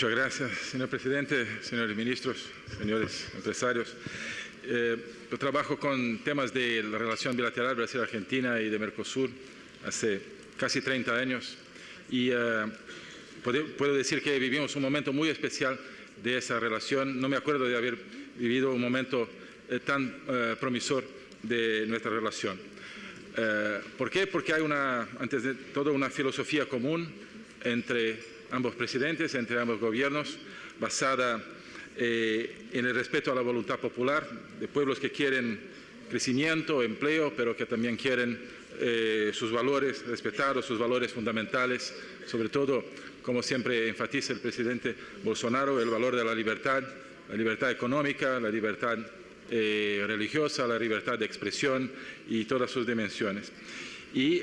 Muchas gracias, señor presidente, señores ministros, señores empresarios. Eh, yo trabajo con temas de la relación bilateral Brasil-Argentina y de Mercosur hace casi 30 años y eh, puedo decir que vivimos un momento muy especial de esa relación. No me acuerdo de haber vivido un momento eh, tan promisor de nuestra relación. ¿Por qué? Porque hay una, antes de todo una filosofía común entre ambos presidentes, entre ambos gobiernos, basada eh, en el respeto a la voluntad popular de pueblos que quieren crecimiento, empleo, pero que también quieren eh, sus valores respetados, sus valores fundamentales, sobre todo, como siempre enfatiza el presidente Bolsonaro, el valor de la libertad, la libertad económica, la libertad eh, religiosa, la libertad de expresión y todas sus dimensiones. Y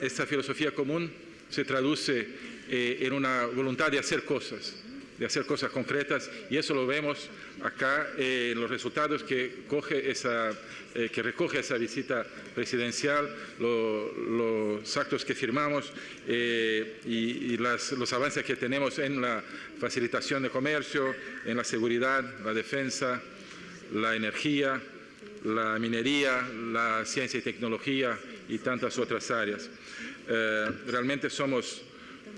esta filosofía común se traduce eh, en una voluntad de hacer cosas, de hacer cosas concretas y eso lo vemos acá eh, en los resultados que, coge esa, eh, que recoge esa visita presidencial, los actos que firmamos y, los avances que tenemos en la facilitación de comercio, en la seguridad, la defensa, la energía, la minería, la ciencia y tecnología y tantas otras áreas. Realmente somos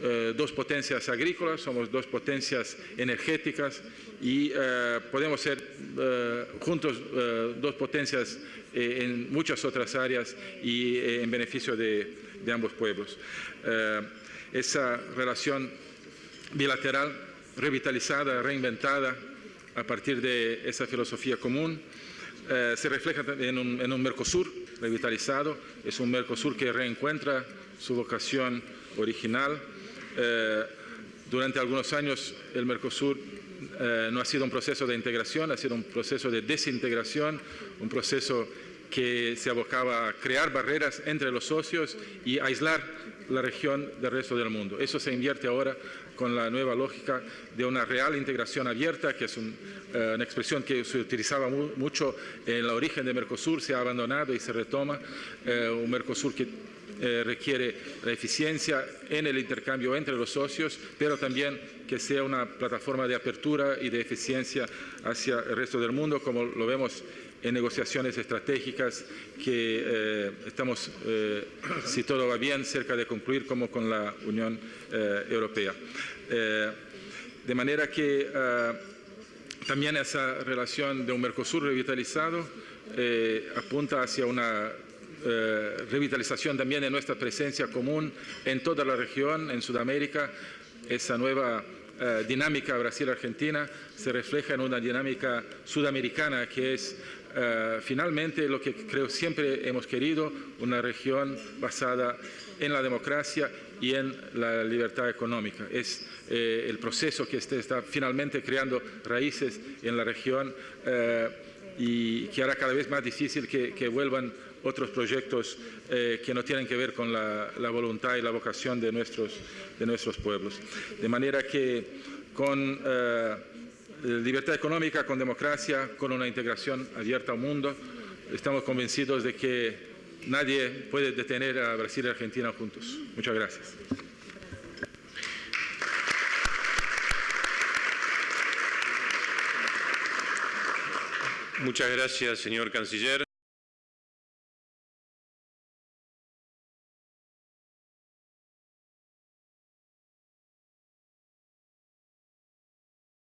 eh, dos potencias agrícolas, somos dos potencias energéticas y eh, podemos ser eh, juntos dos potencias en muchas otras áreas y en beneficio de ambos pueblos. esa relación bilateral revitalizada, reinventada a partir de esa filosofía común, se refleja en un, en un Mercosur revitalizado, es un Mercosur que reencuentra su vocación original, eh, durante algunos años el Mercosur eh, no ha sido un proceso de integración, ha sido un proceso de desintegración, un proceso que se abocaba a crear barreras entre los socios y aislar la región del resto del mundo. Eso se invierte ahora con la nueva lógica de una real integración abierta, que es eh, una expresión que se utilizaba mucho en la origen de Mercosur, se ha abandonado y se retoma, un Mercosur que eh, requiere la eficiencia en el intercambio entre los socios, pero también que sea una plataforma de apertura y de eficiencia hacia el resto del mundo, como lo vemos en negociaciones estratégicas que eh, estamos, eh, si todo va bien, cerca de concluir como con la Unión Europea. de manera que también esa relación de un Mercosur revitalizado apunta hacia una eh, revitalización también de nuestra presencia común en toda la región, en Sudamérica. Esa nueva eh, dinámica Brasil-Argentina se refleja en una dinámica sudamericana que es eh, finalmente lo que creo siempre hemos querido, una región basada en la democracia y en la libertad económica. Es el proceso que este está finalmente creando raíces en la región y que hará cada vez más difícil que, vuelvan otros proyectos eh, que no tienen que ver con la, voluntad y la vocación de nuestros, de nuestros pueblos. De manera que con eh, libertad económica, con democracia, con una integración abierta al mundo, estamos convencidos de que nadie puede detener a Brasil y Argentina juntos. Muchas gracias. Muchas gracias, señor canciller.